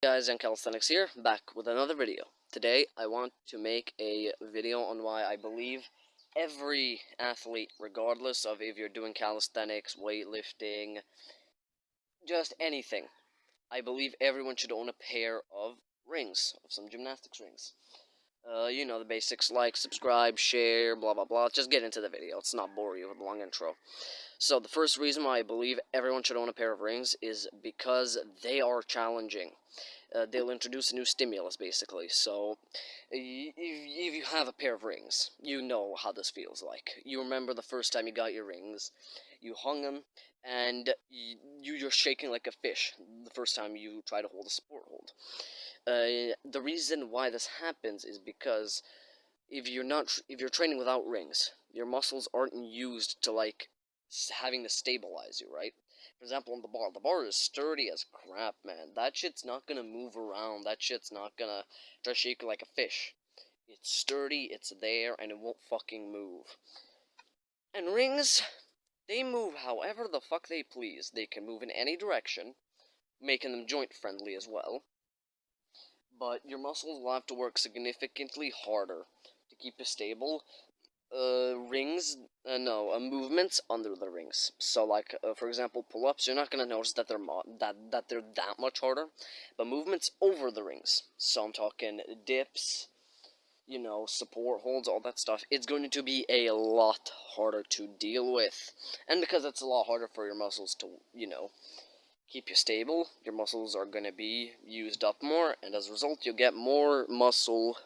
guys, Young Calisthenics here, back with another video. Today, I want to make a video on why I believe every athlete, regardless of if you're doing calisthenics, weightlifting, just anything, I believe everyone should own a pair of rings, of some gymnastics rings. Uh, you know, the basics, like, subscribe, share, blah, blah, blah. Just get into the video. Let's not bore you with a long intro. So, the first reason why I believe everyone should own a pair of rings is because they are challenging. Uh, they'll introduce a new stimulus, basically. So, if, if you have a pair of rings, you know how this feels like. You remember the first time you got your rings, you hung them, and you, you're shaking like a fish the first time you try to hold a support hold. Uh, the reason why this happens is because if you're not if you're training without rings, your muscles aren't used to like having to stabilize you, right? For example, on the bar, the bar is sturdy as crap, man. That shit's not gonna move around. That shit's not gonna try to shake like a fish. It's sturdy, it's there, and it won't fucking move. And rings, they move however the fuck they please. They can move in any direction, making them joint friendly as well but your muscles will have to work significantly harder to keep you stable. Uh, rings, uh, no, uh, movements under the rings. So, like, uh, for example, pull-ups, you're not gonna notice that they're that that they're that much harder, but movements over the rings. So I'm talking dips, you know, support holds, all that stuff. It's going to be a lot harder to deal with, and because it's a lot harder for your muscles to, you know, keep you stable, your muscles are to be used up more, and as a result, you'll get more muscle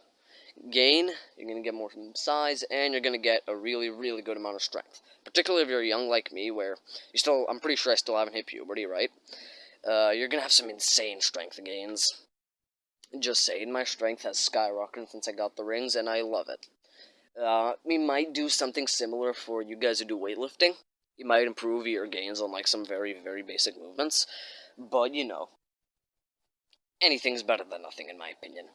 gain, you're to get more size, and you're to get a really, really good amount of strength. Particularly if you're young like me, where you still, I'm pretty sure I still haven't hit puberty, right? Uh, you're to have some insane strength gains. Just saying, my strength has skyrocketed since I got the rings, and I love it. Uh, we might do something similar for you guys who do weightlifting you might improve your gains on like some very very basic movements but you know anything's better than nothing in my opinion.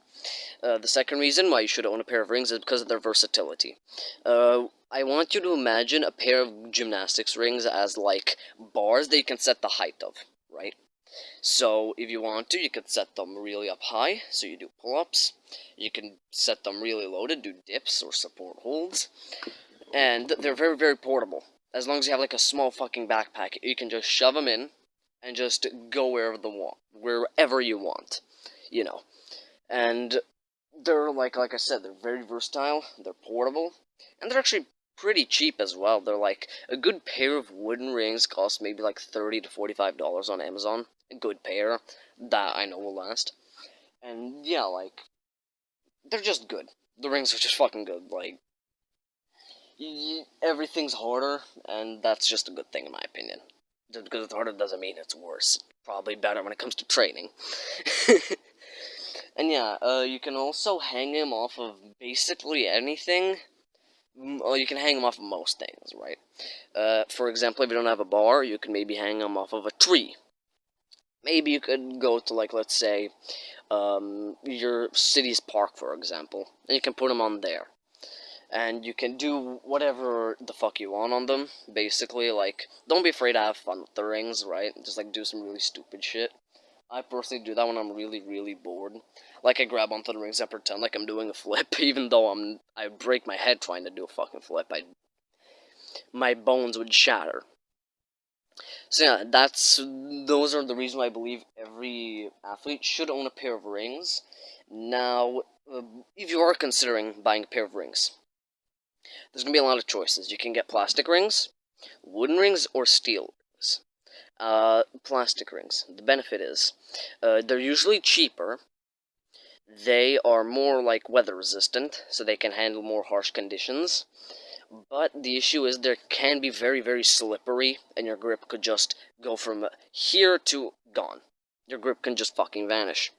Uh, the second reason why you should own a pair of rings is because of their versatility. Uh, I want you to imagine a pair of gymnastics rings as like bars that you can set the height of right? So if you want to you can set them really up high so you do pull-ups. You can set them really low to do dips or support holds. And they're very very portable as long as you have like a small fucking backpack, you can just shove them in and just go wherever the want, wherever you want, you know. And they're like like I said, they're very versatile, they're portable, and they're actually pretty cheap as well. They're like a good pair of wooden rings cost maybe like 30 to 45 dollars on Amazon. A good pair that I know will last. And yeah, like they're just good. The rings are just fucking good. Like everything's harder, and that's just a good thing in my opinion. Just because it's harder doesn't mean it's worse. probably better when it comes to training. and yeah, uh, you can also hang him off of basically anything. Well, you can hang him off of most things, right? Uh, for example, if you don't have a bar, you can maybe hang him off of a tree. Maybe you could go to, like, let's say, um, your city's park, for example, and you can put him on there and you can do whatever the fuck you want on them. Basically, like, don't be afraid to have fun with the rings, right? Just like do some really stupid shit. I personally do that when I'm really, really bored. Like I grab onto the rings and pretend like I'm doing a flip, even though I'm I break my head trying to do a fucking flip. I my bones would shatter. So yeah, that's those are the reasons why I believe every athlete should own a pair of rings. Now, uh, if you are considering buying a pair of rings, there's going to be a lot of choices. You can get plastic rings, wooden rings, or steel rings. Uh, plastic rings. The benefit is, uh, they're usually cheaper. They are more like weather resistant, so they can handle more harsh conditions. But the issue is they can be very, very slippery, and your grip could just go from here to gone. Your grip can just fucking vanish.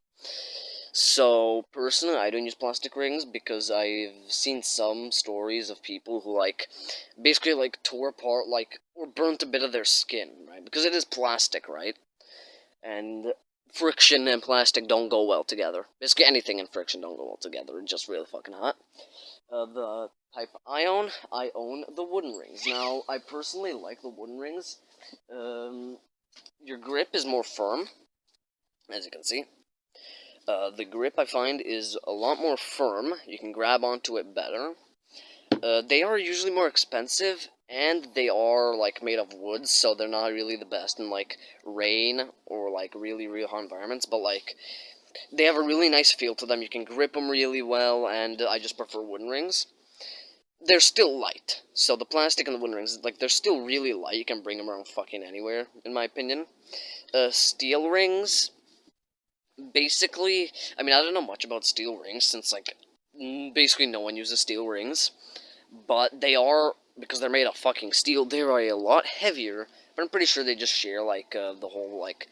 So, personally, I don't use plastic rings because I've seen some stories of people who, like, basically, like, tore apart, like, or burnt a bit of their skin, right? Because it is plastic, right? And friction and plastic don't go well together. Basically, anything and friction don't go well together. It's just really fucking hot. Uh, the type I own, I own the wooden rings. Now, I personally like the wooden rings. Um, your grip is more firm, as you can see Uh, the grip I find is a lot more firm. You can grab onto it better. Uh, they are usually more expensive, and they are like made of wood, so they're not really the best in like rain or like really real hot environments. But like they have a really nice feel to them. You can grip them really well, and I just prefer wooden rings. They're still light, so the plastic and the wooden rings, like they're still really light. You can bring them around fucking anywhere, in my opinion. Uh, steel rings, basically, I mean I don't know much about steel rings since like basically no one uses steel rings, but they are because they're made of fucking steel. They are a lot heavier, but I'm pretty sure they just share like uh, the whole like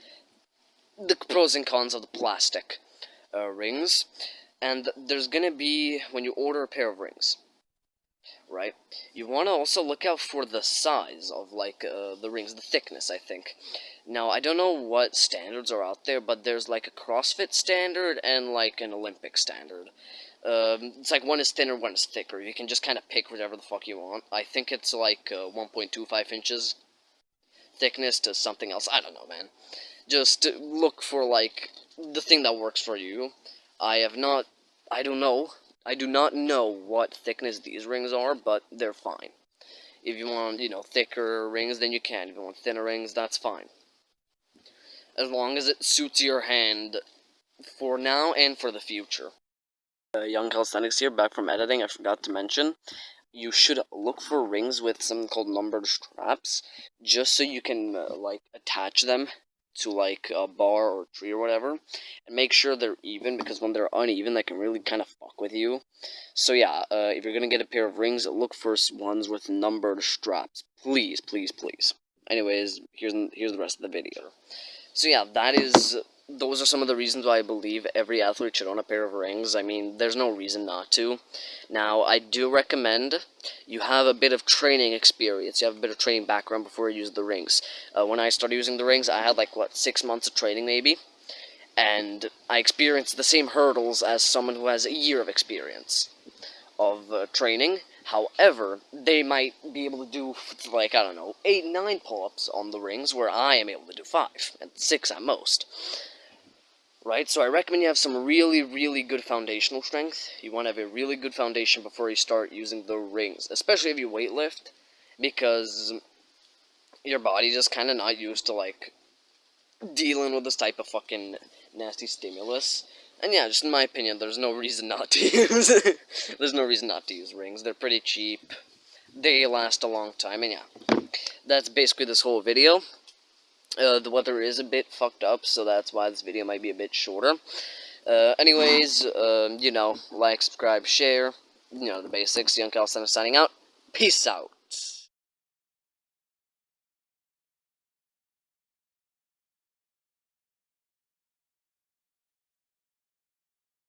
the pros and cons of the plastic uh, rings. And there's gonna be when you order a pair of rings, right? You want to also look out for the size of like uh, the rings, the thickness. I think. Now I don't know what standards are out there, but there's like a CrossFit standard and like an Olympic standard. Um, it's like one is thinner, one is thicker. You can just kind of pick whatever the fuck you want. I think it's like uh, 1.25 inches thickness to something else. I don't know, man. Just look for like the thing that works for you. I have not. I don't know. I do not know what thickness these rings are, but they're fine. If you want, you know, thicker rings, then you can. If you want thinner rings, that's fine. As long as it suits your hand for now and for the future. Uh, Young Calisthenics here, back from editing. I forgot to mention, you should look for rings with something called numbered straps, just so you can, uh, like, attach them to like a bar or tree or whatever and make sure they're even because when they're uneven they can really kind of fuck with you. So yeah uh, if you're gonna get a pair of rings look for ones with numbered straps. Please please please. Anyways here's here's the rest of the video. So yeah that is those are some of the reasons why I believe every athlete should own a pair of rings. I mean, there's no reason not to. Now, I do recommend you have a bit of training experience. You have a bit of training background before you use the rings. Uh, when I started using the rings, I had like, what, six months of training maybe? And I experienced the same hurdles as someone who has a year of experience of uh, training. However, they might be able to do, like, I don't know, 8, 9 pull-ups on the rings, where I am able to do 5, and 6 at most right? So I recommend you have some really, really good foundational strength. You want to have a really good foundation before you start using the rings, especially if you weightlift, because your body's just kind of not used to, like, dealing with this type of fucking nasty stimulus. And yeah, just in my opinion, there's no reason not to use There's no reason not to use rings. They're pretty cheap. They last a long time, and yeah. That's basically this whole video. Uh, the weather is a bit fucked up, so that's why this video might be a bit shorter. Uh, anyways, um, you know, like, subscribe, share, you know, the basics. Young Cal signing out. Peace out.